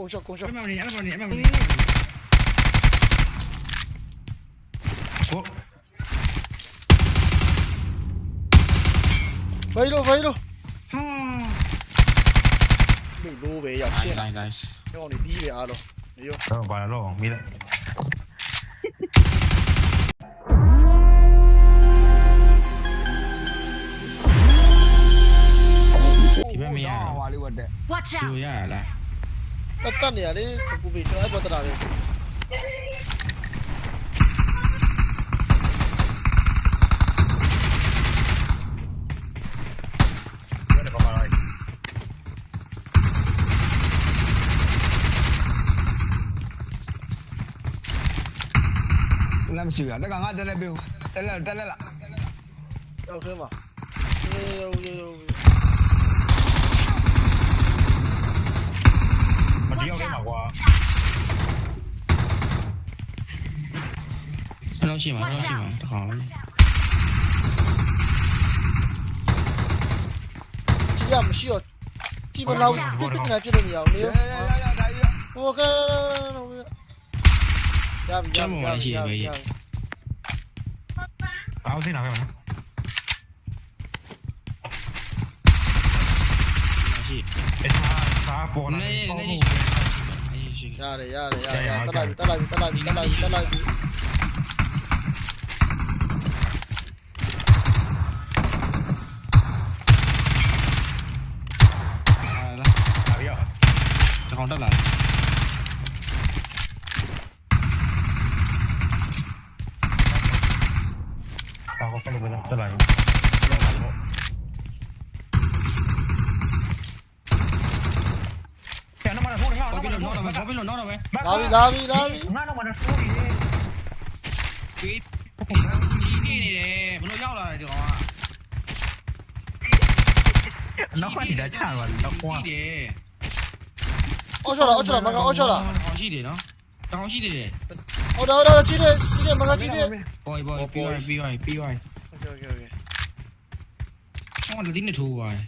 ကုန်းရှော့ကုန်းရှော့အဲ့မနေအဲ့မနေအဲ့မနေကိုဘယ်လိုဘယ်လိုဟာမိလိုပဲရောက်ရှင်း nice nice ညောင်းနေပြီးပဲအားလုံးနေရောတော့ဘာလို့မီးလဲဒီဘက်မရဟွာလေးဝတ်တဲ့ Watch ဒီ out! ရရလားတတ်တတ်နေရလေကူပေးကျွန်တော်အဲ့ပေါ်တလာပဲဘယ်တော့မှလိုက်လမ်းမရှိဘူးတက်ကငါတက်လက်ပေးတက်လက်တက်လက်လားရောက်ထဲမှာရေရောရေရောမတယောက်တည်းမှာကွာဘယ်လောက်ရှိမှာဘယ်လောက်ရှိမှာတခါလေးကြည့်ရမရှိတော့ကြည့်မလောက်ပြစ်ပြစ်နေပြစ်လို့မရအောင်နေရရော ရရရဒါကြီးဟိုကရပြီရပြီရပြီရပြီအောက်စင်းနာပဲမနော်ရှိအဲ့ဒါစားပေါ်လာနေပေါ့နေအေးရှိရတယ်ရတ ယ်ရတယ်တက်လိုက်တက်လိုက်တက်လိုက်တက်လိုက်တက်လိုက် အာလား ဒါပြော တကောင်တက်လာ ဘာကိုဖက်လို့ပဲတက်လာပြီကျန်တော့မတော့ထိုးနေ ဘာ တော့ ဖြစ်လို့တော့ဘာဖြစ် လာပြီလာပြီလာပြီငါတော့မတော်ဘူးလေဒီနေနေတယ်ဘလို့ရောက်လာတယ်ဒီကောင်ကနောက်ကနေဒါချသွားပြီနောက်ကွာတယ်အော်ချော်လာအော်ချော်လာမကအော်ချော်လာအော်ရှိတယ်နော်တောင်းရှိတယ်ဟုတ်တယ်ဟုတ်တယ်ရှိတယ်ရှိတယ်မကရှိတယ် boy boy boy boy boy okay okay okay ဟောဒီနေထိုးပါတယ်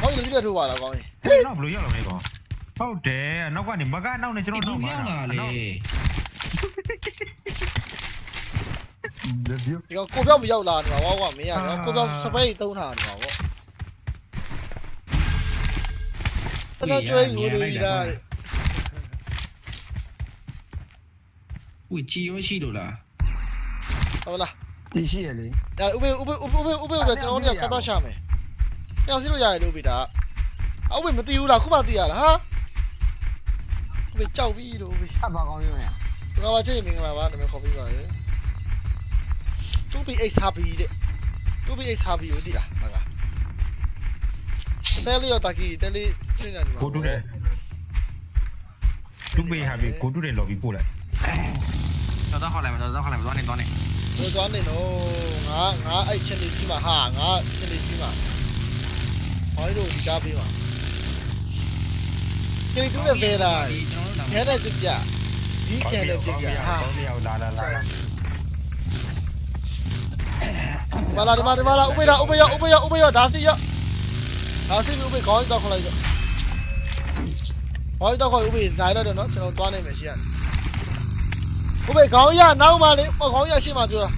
ဟောဒီနေထိုးပါလားကောင်းကြီးနော်ဘလို့ရောက်လာမလဲကောင်း ဟုတ်တယ်နောက်ကနေမကနောက်နေကျွန်တော်ဒီနောက်မှာရောက်လာလေဒီကောင်ကိုပြောက်မရောက်လာနေမှာဝါကွာမင်းရတော့ကိုပြောက်စပိတ်သုံးထားနေမှာပေါ့တနကျွေးငိုနေပြီလားဝီချီရောရှိလို့လားဟုတ်လားတီရှိရလေဒါဥပေဥပေဥပေဥပေဥပေဆိုကျွန်တော်တို့ကကတ်တော့ရှာမယ်။တောင်စီလို့ရတယ်လို့ပြီဒါ။အဥပေမတီးဘူးလားခုမှတီးရလားဟာ။ ဥပေကြောက်ပြီလို့ဥပေအဘာကောင်းရုံးရ။ဘာပါချေမင်္ဂလာပါနာမည်ခေါ်ပေးပါလေ။တူပီအိတ်ဟာဘီတဲ့။တူပီအိတ်ဟာဘီကိုတီးလားမက။တဲလေးရောတာကီတဲလေးရှင်းနေတယ်ကိုတူးတယ်တူပေးဟာပြီကိုတူးတယ် lobby ပို့လိုက်တော်တော်ခေါ်လိုက်မတော်တော်ခေါ်လိုက်မသွားနေသွားနေ။ဟိုသွားနေတော့ငါငါအဲ့ချက်လေးစီးမှာဟာငါချက်လေးစီးမှာ။ဟောဒီလိုဒီကားပေးမှာ။ကိတူးနဲ့ပဲလား။ကျွန်တော်တို့ ခဲတဲ့ပြပြဒီခဲတဲ့ပြပြဟာကောင်းမြောက်လာလာလာမလာဒီမှာဒီမှာလာဥပေရဥပေရဥပေရဥပေရဒါစီရဒါစီဥပေခေါင်းတော့ခေါ်လိုက်တော့ခေါင်းတော့ခေါ်ဥပေဇိုင်းတော့တယ်နော်ကျွန်တော်သွားနိုင်မယ်ရှိရတယ်ဥပေခေါင်းရနောက်မှလေခေါင်းရရှေ့မှာပြောတာ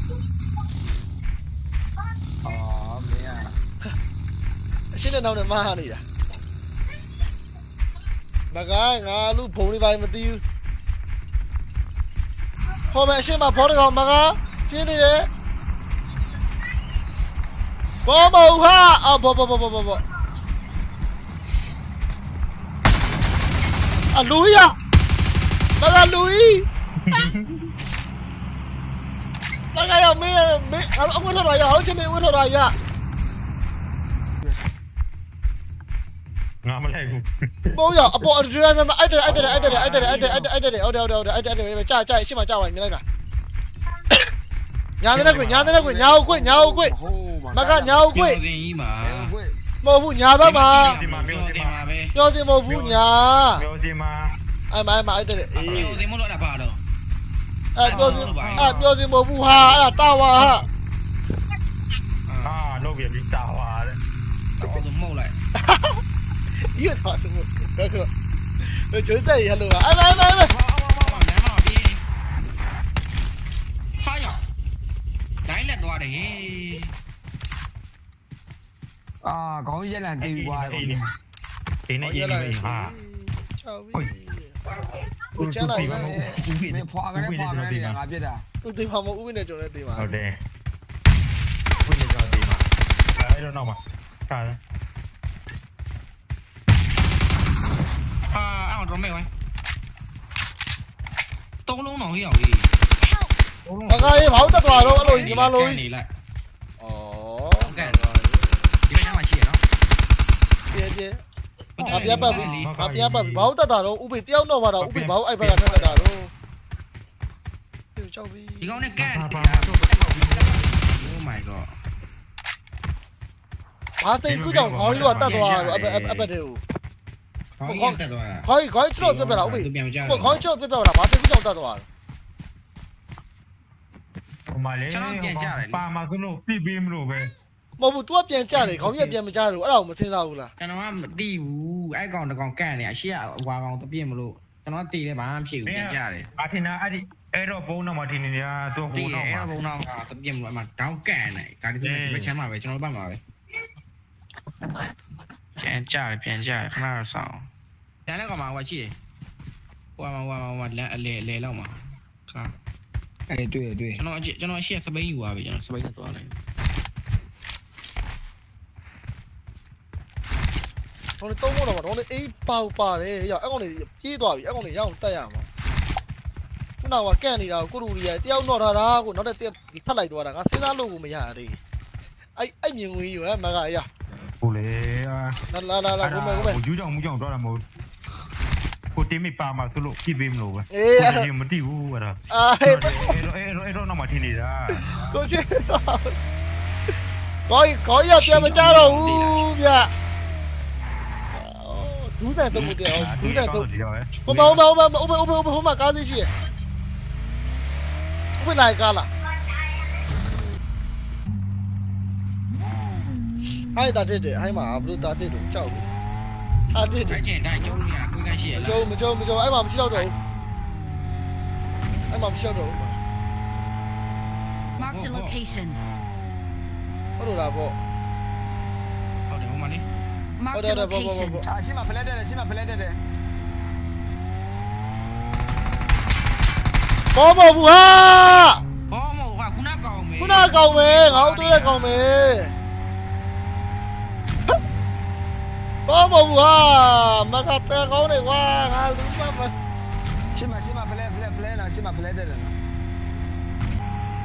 အော်မင်းရအရှင်းနဲ့နောက်နဲ့မဟာနေတာ မကငါလူဘုံလေးပိုင်းမသိဘူးဟောမယ်အရှင်းမှာဘောတကောင်မကပြင်းနေတယ်ဘောမဟုတ်ဟာအော်ဘောဘောဘောဘောဘောအလူရမကလူကြီးမကရမင်းမင်းအဝတ်ထော်ရအောင်ချင်မင်းဝတ်ထော်ရ ငါမလိုက်ဘူးဘောရအပေါ်အဒရမအဲ့တဲ့အဲ့တဲ့အဲ့တဲ့အဲ့တဲ့အဲ့တဲ့အဲ့တဲ့အဲ့တဲ့ဟုတ်တယ်ဟုတ်တယ်ဟုတ်တယ်အဲ့တဲ့အဲ့တဲ့ကြာကြာရှေ့မှာကြာပါမြင်လိုက်တာညာတဲ့ကွညာတဲ့ကွညာဟုတ်ကွညာဟုတ်ကွဟိုးမကညာဟုတ်ကွကိုတင်ကြီးမှာခွေမဟုတ်ဘူးညာဘက်မှာတင်မှာပြောတင်မှာပဲပြောစင်မဟုတ်ဘူးညာပြောစီမှာအဲ့မိုင်းမှာအဲ့တဲ့အေးပြောတင်မလို့အဲ့ဒါပါတော့အဲ့ပြောစင်အဲ့ပြောစင်မဟုတ်ဘူးဟာအဲ့တာဝါဟာဟာလုပ်ပြပြီးတာပါတဲ့တော့မဟုတ်လိုက် 又他什么？哥哥，我就在一路啊！哎哎哎哎！啊，讲一两句话，讲一。ဒီနေ့ရေးလိုက်ဟာဟုတ်ကိုချလာရင်မဖွာကလေးဖွာကလေးငါပြစ်တာသူတင်ပါမဥပ္ပနဲ့ကျွန်တော်တင်ပါဟုတ်တယ်ဥပ္ပနဲ့ကျွန်တော်တင်ပါအဲဒါတော့နောက်မှာကား တော့ drone မဲ့ဝိုင်းသုံးလုံးတော့ဟိရောက်ကြီးသုံးလုံးငါကရေးဘာလို့တက်သွားတော့အဲ့လိုညီမလိုကြီးနေလိုက်ဩကန်ဒီကညမှာရှိရနော်ပြပြအပြပတ်ပြီအပြပတ်ပြီဘာလို့တက်တာတော့ဥပိတယောက်တော့ပါတော့ဥပိဘာလို့အိုက်ဘက်ကထက်တက်တာတော့ပြကြောက်ပြီဒီကောင်နဲ့ကန်တရားတော့ Oh my god အာတိတ်ကူကြောင့်ခေါင်းကြီးကတက်သွားတော့အပက်အပက်တွေကို ခေါင်းကြီးတက်သွားတာခေါင်းကြီးခေါင်းကြီးချလို့ပြပြတာဥပိသူပြန်မကြကိုခေါင်းကြီးချလို့ပြပြတာဘာသိကူကြောင့်တတ်သွားတော့ဟိုမှာလေပါမှာဆိုလို့ပြပေးမလို့ပဲမဟုတ်ဘူး तू ကပြန်ကြတယ်ခေါင်းကြီးကပြန်မကြတော့အဲ့ဒါကိုမစင်စားဘူးလားကျွန်တော်ကမသိဘူးအဲ့ကောင်တကောင်ကန့်နေအရှိကဟွာကောင်တပြည့်မလို့ကျွန်တော်တည်တယ်ဘာမှဖြစ်ဘူးပြန်ကြတယ်အထင်နာအဲ့ဒီအဲ့တော့ဘုံတော့မထင်နေရတော့တည်ဟိုတယ်တော့အဲ့မှာဘုံတော့ကတပြည့်မလို့အမှတောင်းကန့်နေဒါဒီဒီဘက်ချမ်းမှာပဲကျွန်တော်ဘက်မှာပဲ ပြန်ကြတယ်ပြန်ကြတယ်ခဏတော့ဆောင်တန်းလည်းကောင်မှာဟွာရှိတယ်ဟွာမှာဟွာမှာဟွာလက်အလေလေလောက်မှာခါအေးတွေ့တွေ့ကျွန်တော်ကျွန်တော်အရှိစပိန်ယူသွားပြီကျွန်တော်စပိန်ဆက်သွားလိုက်ဟိုလေတုံးမို့တော့တော့လေအေးပေါပါတယ်ရောက်အဲ့ကောင်လေးပြေးသွားပြီအဲ့ကောင်လေးရအောင်တက်ရမှာခုနကကန့်နေတာကိုကိုရူရီတယောက်တော့ထားတာကိုနောက်တဲ့ထပ်လိုက်သွားတာငါစဉ်းစားလို့ကိုမရသေးအဲ့အဲ့မြင်ဝင်ယူဟဲ့မကရဟိုလေ လာလာလာလာကိုမဲကိုမဲဟိုယူကြောင်မူကြောင်တော့တာမဟုတ်ကိုတင်မိပါမှာဆိုလို့ပြပေးမလို့ပဲအေးအဲ့မတိဘူးအဲ့ဒါအာအဲ့ဟဲ့တော့အဲ့တော့အဲ့တော့တော့မထင်နေတာကိုချစ်တော့ခေါင်းခေါင်းရပြန်မကြတော့ဘူးဗျဒူးတဲ့တုံးမတဲ့ဒူးတဲ့တုံးဒီတော့ဟိုမဟိုမဟိုမဟိုမဟိုမဟိုမဟိုမကားသေးရှိရဥပလိုက်ကားလား ဟိုက်တာတက်တယ်ဟိုက်မှာဘလို့တာတက်တော့ကြောက်ဘူးတာတက်တယ်အဲ့ကျင်တိုင်းကျုံးနေတာကိုကရှိရမလားကြုံမကြုံမကြုံအဲ့မှာမရှိတော့တော့ဘူးအဲ့မှာမရှိတော့တော့ဘူး Marked a location. ဟုတ်လို့လားပေါ့ဟုတ်တယ်ဟိုမှာလေ Marked Oh, a no, no, bo- bo- location. bo- အာရှင်းမဖလက်တယ်ရှင်းမဖလက်တယ်ဘောမဘူးဟာဟောမဟုတ်ကခုနကောင်မေခုနကောင်မယ်ငါတို့တဲ့ကောင် မယ်ဘောမဘူးဟာမကတဲ့ကောင်းနေကွာငါလူမမရှင်းမရှင်းမဖလက်ဖလက်ဖလက်နော်ရှင်းမဖလက်တယ်နော်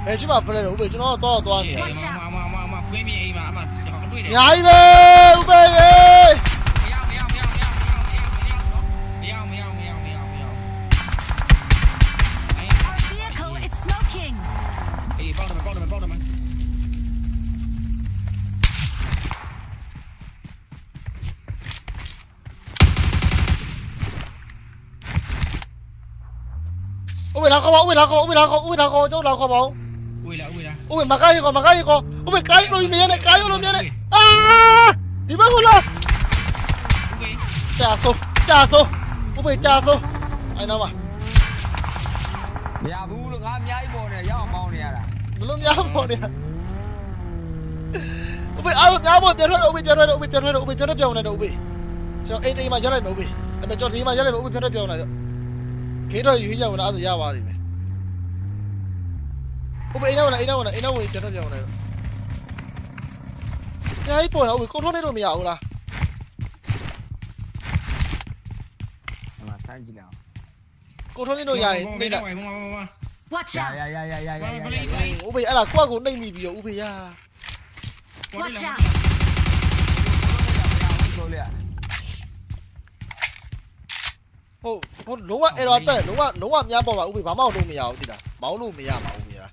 ဘယ်ရှိမှဖလဲတော့ဥပေကျွန်တော်တော့သွားနေရ Watch out မမမမကွင်းမြေအိမ်မှာအမှကျွန်တော်တွေ့တယ်အများကြီးပဲဥပေရေမရ 来搞吧，乌伟来搞吧，乌伟来搞，乌伟来搞，就来搞吧。乌伟来，乌伟来。乌伟，马卡一个，马卡一个，乌伟卡一路面的，卡一路面的。啊！你们过来。乌伟。加速，加速，乌伟加速。哎，那嘛。မရဘူးလို့ငါအများကြီးပေါ်နေရအောင်မောင်းနေရတာဘလို့များပေါ်နေရဥပိအားလုံးများပေါ်ပြန်ထွက်တော့ဥပိပြန်ထွက်တော့ဥပိပြန်ထွက်တော့ဥပိပြန်ထွက်ပြောင်းနေတော့ဥပိကျွန်တော်အိတ်သိမ်းမှရက်လိုက်မယ်ဥပိအဲ့မဲ့ကျွန်တော်ဒီမှာရက်လိုက်မယ်ဥပိပြန်ထွက်ပြောင်းနေတော့ ခေတော့ယူရဝင်လာဆိုရပါလိမ့်မယ်ဥပေအိမ်နောက်ဝင်အိမ်နောက်ဝင်အိမ်နောက်ဝင်ပြန်ထွက်ပြောင်းနေတော့ညာကြီးပေါ်တော့ဥပေကိုထုံးနေလို့မရဘူးလားဟိုမှာဆန်းကြည့်လိုက်ကိုထုံးနေလို့ရရင်နှိမ့်လိုက်ဝေးဝေးဝေးဝေး Watch ရ out. ရရရရရရဥပေအဲ့ဒါကွက်ကိုနှိမ့်မိပြီးတော့ဥပေရ Watch out. ဆိုလေ ဟုတ်ဟုတ်လုံးဝအဲ့တော့တက်လုံးဝလုံးဝများပေါ်ပါဥပေဘာမှလုပ်မရဘူးတိလားမောင်းလို့မရပါဘူးဥပေလား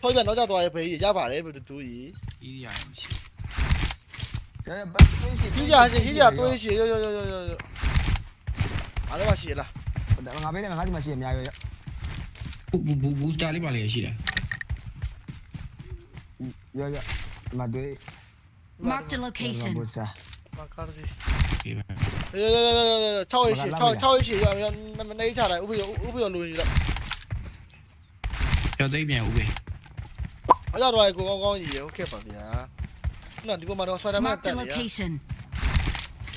ဆိုပြန်တော့ကြသွားရဲ့ဖေးရပါတယ်ဘယ်သူတူကြီးဒီရမရှိရရဘတ်သွေးရှိဟီးကြရှိဟီးကြတွေးရှိရောရောရောရောရောအားလည်းမရှိလားငါပေးတယ်ငါဒီမှာရှိအများကြီးဘူးဘူးဘူးစတာလေးပါလေရှိတယ်ရရဒီမှာတွေ့ Marked a location. ဘောစာမာကားစီ ဒီပဲအေး6 8 6 6 8ရရမနေချလိုက်ဥပ္ပယဥပ္ပယလူကြီးလိုက်ကျော်သိပ်ပြန်ဦးပဲအကြတော့ကိုကောင်းကောင်းကြီးရဟုတ်ကဲ့ပါဗျာနော်ဒီပေါ်မှာတော့ဆွဲတယ်မဲ့ Marked တ a န်နေရ location.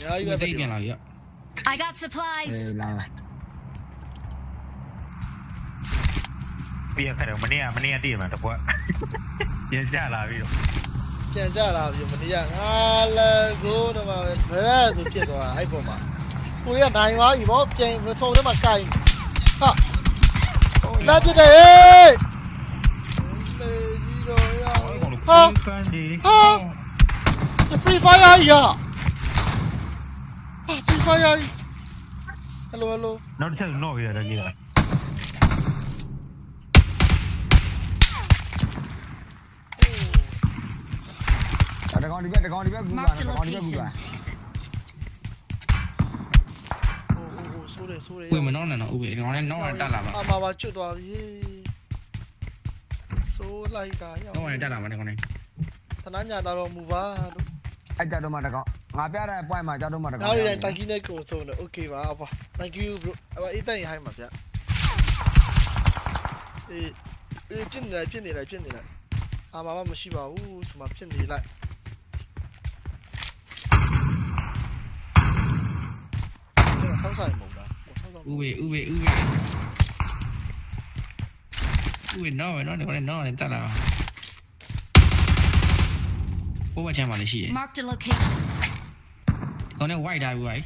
ညာကြီးဦးပဲသိပ်ပြန်လာပြီ I got အေး supplies. လာပြီးရခက်တယ်မနေ့ကမနေ့ကတည့်ရမှာတပွက်ပြန်ကြလာပြီးတော့ ပြန်ကြလာပြီမနေရငါလည်းကိုတော့မှာဘယ်ဆိုဖြစ်သွားအဲ့ပေါ်မှာကိုရနိုင်သွားပြီဗောပြန်မစုံထဲမှာကင်ဟာလာပြတယ်ဟေးလေကြီးတော့ရဟာဟာဖန်ဒီဟာ Free Fire ရဟာ Free Fire Hello hello နောက်တစ်ချက်တော့ရတာကြီးလား တကောင်ဒီဘက်တကောင်ဒီဘက်ကူပါ Marked တ a ကောင်ဒီဘက်ကူပါ location. ဟိုဟိုဆိုးတယ်ဆိုးတယ်ဦးမနောင်းနဲ့တော့ဦးပဲဒီကောင်လည်းနောင်းနဲ့တက်လာပါအမပါကျွတ်သွားပြီဆိုးလိုက်တာရောနောင်းနဲ့တက်လာပါဒီကောင်လည်းတနာညာတော်မူပါလို့အဲ့ကြတော့မှတကောင်ငါပြတဲ့ point မှာကြတော့မှတကောင်နောက်ရတဲ့တိုင်ကီနဲ့ကိုဆုံးတယ် okay ပါအဖ thank you bro အဖအေးတိုင်ဟိုင်းပါဗျအေးအေးပြင်းနေလိုက်ပြင်းနေလိုက်ပြင်းနေလိုက်အာမမမရှိပါဘူးဒီမှာပြင်းနေလိုက် င်းဆိုင်မုံလားဆောင်းဆိုင်ဦးပဲဦးပဲဦးပဲဦးပဲနောင်းပဲနောင်းဒီကောင်လည်းနောင်းနဲ့တက်လာပါဘိုးဘချမ်းပါလေရှိရ Marked a location. ဒီကောင်လည်း white ထားပြီ white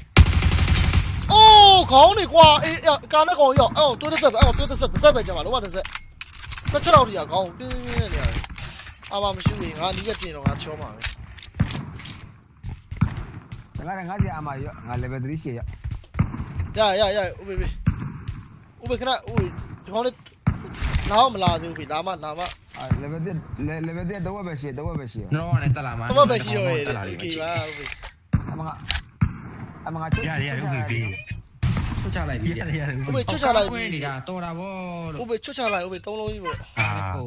အိုးခေါင်းနေကွာအေးကာနဲ့ကောင်ရောက်အဲ့တော့တိုးတစ်ဆက်ပဲအဲ့တော့တိုးတစ်ဆက်တစ်ဆက်ပဲကြပါလောကတစ်ဆက်တစ်ချက်တော့ဒီကခေါင်းတင်းနေရတယ်အာမမရှိဘူးငါနီးရပြင်တော့ငါချောမှာပဲငါငါစီအမရောငါ level 3ရှေ့ရ Ja, ja, ja, Ubi, Ubi. Ubi, kena, Ubi. Du kan inte... Nah, men la, Ubi. Lama, lama. Level dia, level dia dua besi, dua besi. No, nanti lama. Dua besi, Ubi. Okey, lah, Ubi. Amang, amang cuci. Ya, ya, Ubi. Cuci lagi, Ubi. Ubi, cuci lagi. Ubi, ni dah, tora bo. Ubi, cuci lagi, Ubi. Tolong ni bo. Ah.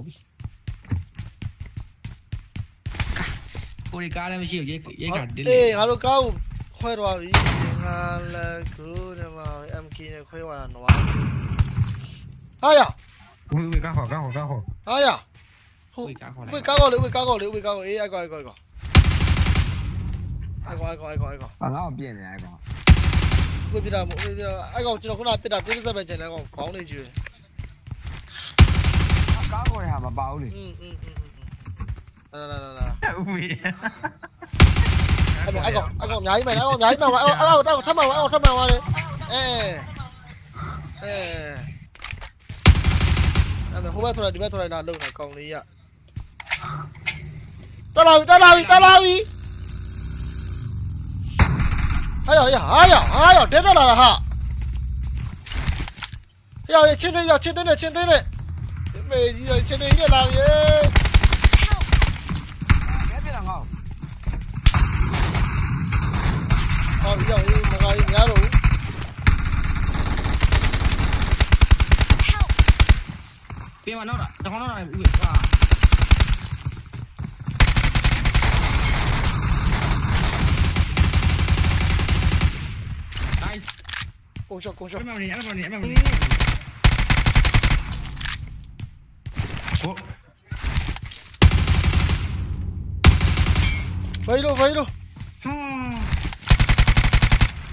ကိုရီကားလည်းမရှိဘူးရေရေကတင်းနေအေးငါတို့ကားကိုခွဲသွားပြီ ငါလည်းကိုဒီမှာ MK နဲ့ခွဲသွားတာနွားဟာရဝေးဝေးကောက်ခေါ်ကောက်ခေါ်ကောက်ခေါ်ဟာရဟုတ်ကိုရီကားခေါ်ဥလိုပေက်ကားကောလေဥပေကားကောလေဥပေကားကောအေးအိုက်ကောအိုက်ကောအိုက်ကောအိုက်ကောအိုက်ကောအိုက်ကောငါငါ့ကိုပြင်နေအဲ့ကောင်ဥပေပြတာမဥပေပြတာအိုက်ကောကျွန်တော်ခုနပြတာတင်းစက် anh anh còn anh còn nháy mày anh còn nháy mày anh anh còn thăm mày anh còn thăm đi. Ê. Ê. Em không biết thôi này biết thôi này là đừng phải còn đi ạ. Tao làm tao làm tao làm gì? Ai rồi ai rồi ai rồi đến đó là hả? Rồi, trên đây rồi, trên đây này, trên đây này. Về gì rồi, trên đây là gì? ဟောဒီကြောင့်အေးမကားကြီးများတော့ဘူးပြင်မနောက်တာတကောင်နောက်တာဦးပဲဟာ nice ကိုရှော့ကိုရှော့အဲ့မနေအဲ့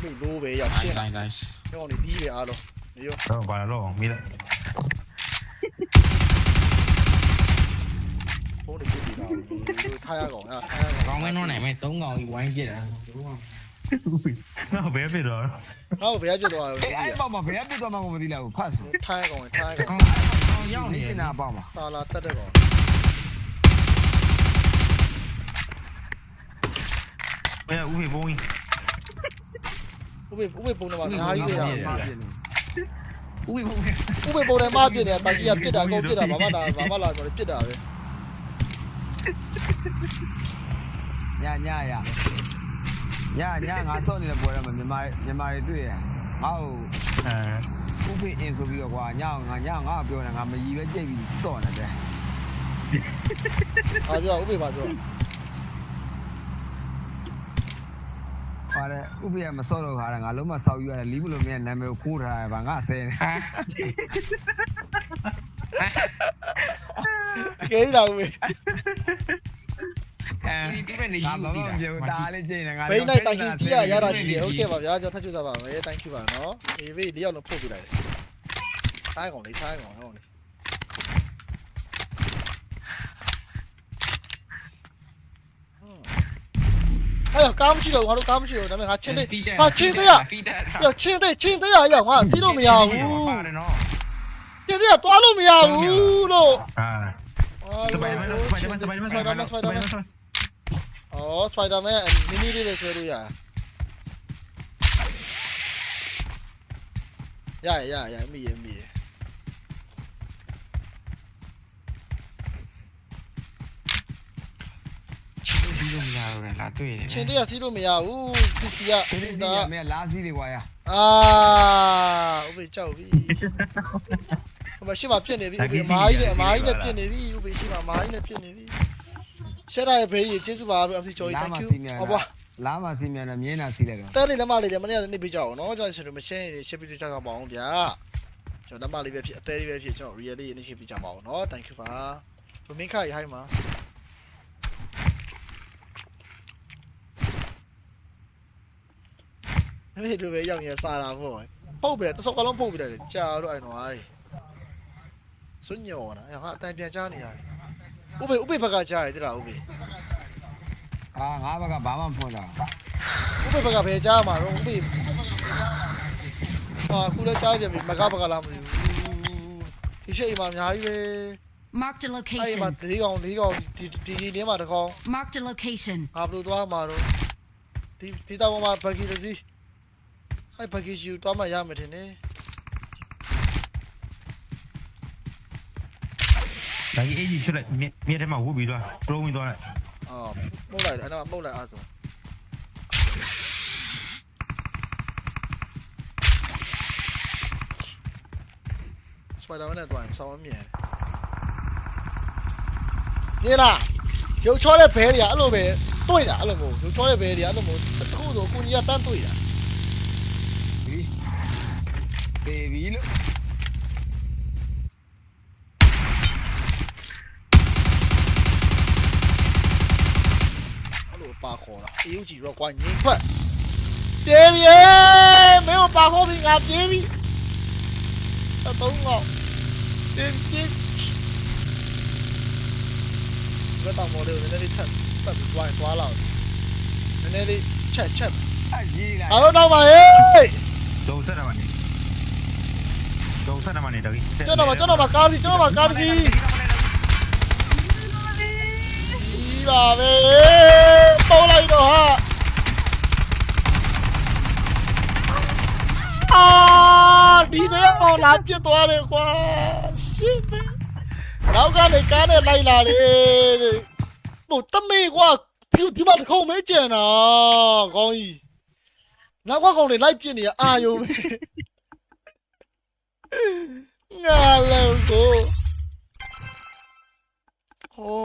မနေအဲ့မနေကိုဘယ်လိုဘယ်လိုဟာလူလိုပဲရောက်ရှင်း nice nice ကျောင်းနေဒီးပဲအားလုံးနေရောတော့ဘာလို့မီးလိုက်ဖုန်းတွေပြစ်ပြီးတာထားရကောင်အဲ့ထားရကောင်ကောင်းမဲနှောင်းနိုင်မဲ့၃កောင်ကြီးဝိုင်းပြစ်တာနော်ဘယ်ဖြစ်တော့ဟောဘယ်ပြစ်သွားလဲအေးအဲ့ပေါ့မှာဘယ်ပြစ်သွားမှကိုမသိလိုက်ဘူးဖတ်ဆိုထားရကောင်ထားရကောင်ကောင်းကောင်းရောက်နေနေတယ်နာပေါ့မှာစာလာတက်တဲ့ကောင်ဘယ်ဥပ္ပဘုံကြီး ဥပေဥပေပုံတော့အများကြီးပဲရမပြစ်နေဦးပဲဦးပဲဥပေပုံထဲမှာပြစ်နေတာတာကြီးကပြစ်တာကောပြစ်တာဘာမှလာဘာမှလာဆိုပြစ်တာပဲညညရညညငါစော့နေတဲ့ပွဲတော့မြန်မာမြန်မာတွေတွေ့ရငါ့ကိုအဲဥပိအင်ဆိုပြီးတော့ကွာညငါညငါပြောနေငါမရီပဲကြိတ်ပြီးစော့နေတယ်ဘာပြောဥပေဘာပြော ပါတယ်ဥပ္ပယမစော့တော့ခါတာငါလုံးမစောက်ယူရတယ်လီးဘလိုမြဲနာမည်ကိုခိုးထားရပါငါဆဲနေဟာတကယ်ကြီးလာဦးမေဒီပြည့်နေငါယူမမပြီးပြောတာလေးကျင်းနေငါဘိန်းနိုင်တိုင်ကင်ကြီးရရတာရှိတယ်ဟုတ်ကဲ့ပါဗျာကျွန်တော်ထပ်ကြည့်သားပါမယ် thank you ပါနော်အေးဘေးဒီရောက်လို့ပို့ပြလိုက်တယ်ထိုင်းကောင်လေးထိုင်းကောင်ဟောလေး အဲ့ကားမရှိတော့ငါတို့ကားမရှိတော့ဒါပေမဲ့ငါချင်းသေး ဟာချင်းသေးရ ဖီးတက် ။ယောချင်းသေးချင်းသေးရရောက်ငါစီးလို့မရဘူး ပါတယ်နော် ။ချင်းသေးကသွားလို့မရဘူးလို့ อ่า ။ สบายมั้ยสบายมั้ยสบายมั้ย စပိုင်ဒါမန်စပိုင်ဒါမန်။အော်စပိုင်ဒါမန်မီနီလေးတွေဆွဲလို့ရ။ရရရမိရမိရ ချင်းပြီးလို့မရတော့လားတွေ့တယ်။ချင်းသေးကစီးလို့မရဘူး။ PC ကဒီနေ့ဒါဒီနေ့လာစီးတွေကွာရအာဥပ္ပေကြောက်ပြီ။ဟိုမရှိမှပြစ်နေပြီဥပ္ပေအမားကြီးနဲ့အမားကြီးနဲ့ပြစ်နေပြီဥပ္ပေရှိမှအမားကြီးနဲ့ပြစ်နေပြီ။ရှက်ရရဲ့ဘေးကြီးကျေးဇူးပါလို့ MC ကျော်ကြီးလာ thank မ you စီးမြန်။ဟောပါလာမစီးမြန်တော့မြင်းနာစီးလိုက်တော့တဲလေးလက်မလေးလည်းမနေ့ကနေပေးကြအောင်နော်ကျွန်တော်ရှင်တို့မရှင်းရင်ရှင်းပြီးကြကြပါအောင်ဗျာကျွန်တော်လက်မလေးပဲဖြစ်အသေးလေးပဲဖြစ်ကျွန်တော် real လေးရင်းရှင်းပြီးကြပါအောင်နော် thank you ပါဘမင်းခရဟိုင်းမှာ မင်းတို့ပဲရောက်ရင်စားတာပေါ့ပုတ်ပြီတစောကလုံးပုတ်ပြီလေကြာတော့အဲ့တော့အားစွညောနာဟာအတန်ပြန်ကြားနေရတယ်ဥပေဥပေဘက်ကကြားရတယ်တိလားဥပေအာငါဘက်ကဘာမှမဖွင့်တာဥပေဘက်ကဘယ်ကြားမှာတော့ဥပေအာခုလည်းကြားပြန်ပြီမကဘက်ကလားမသိဘူးဒီရှိအိမ်မှာအများကြီးပဲ Marked a အဲ့မှာ location. ၄កောင်၄កောင်ဒီဒီဒီထဲမှာတစ်ကောင် Marked a location. ငါဘယ်လိုသွားမှာတော့ဒီဒီတောင်မှာဘဂီတစ်စီး အဲ့ဘဂီယူသွားမှရမယ်ထင်တယ်ဒါကြီးအေးကြီးဖြစ်လိုက်မြေမြေထဲမှာဝုတ်ပြီးသွားပလုံးပြီးသွားလိုက်အော်မှုတ်လိုက်တယ်အဲ့တော့မှုတ်လိုက်အားဆိုစပိုင်ဒါမန်နဲ့တွိုင်းဆောင်းမမြင်နေလားရုပ်ချောတဲ့ဘဲတွေကအဲ့လိုပဲတွေ့တာအဲ့လိုမျိုးရုပ်ချောတဲ့ဘဲတွေကအဲ့လိုမျိုးတစ်ခုဆိုကိုကြီးကတန်းတွေ့တာဒီ ദേവിയിലും 拔河了，有几个关键快！爹咪，没有拔河平啊，爹咪，要等我，爹爹，我当模特在那里蹭，蹭关关了，在那里蹭蹭，好了，老板，哎，都在那玩呢。32မှာနေတော့ကြီးကျွန်တော်ပါကျွန်တော်ပါကားစီကျွန်တော်ပါကားစီဒီပါပဲပေါက်လိုက်တော့ဟာအာဒီနေအောင်လာပြစ်သွားတယ်ကွာရှစ်ပဲနောက်ကလည်းကားနဲ့လိုက်လာတယ်ဟိုတမေကွာဒီဒီမှာတခုံမဲကြံတာကောင်းကြီးနောက်ကကောင်တွေလိုက်ပြစ်နေရအာယုံပဲ ငါလည်းကိုဟော